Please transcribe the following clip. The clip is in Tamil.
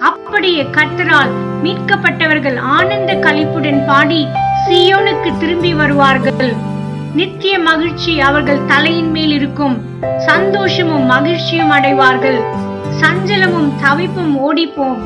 அப்படியே கத்தரால் மீட்கப்பட்டவர்கள் ஆனந்த கழிப்புடன் பாடி சியோனுக்கு திரும்பி வருவார்கள். நித்திய மகிழ்ச்சி அவர்கள் தலையின் மேல் இருக்கும். சந்தோஷமும் மகிழ்ச்சியும் அடைவார்கள். சஞ்சலமும் தவிப்பும் ஓடிப்போம்.